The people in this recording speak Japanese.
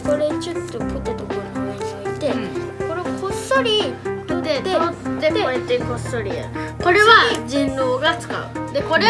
これちょっとポテトこの上に置いて、うん。これをこっそり取ってで取ってこうやってこっそりやる。これは人狼が使う。でこれ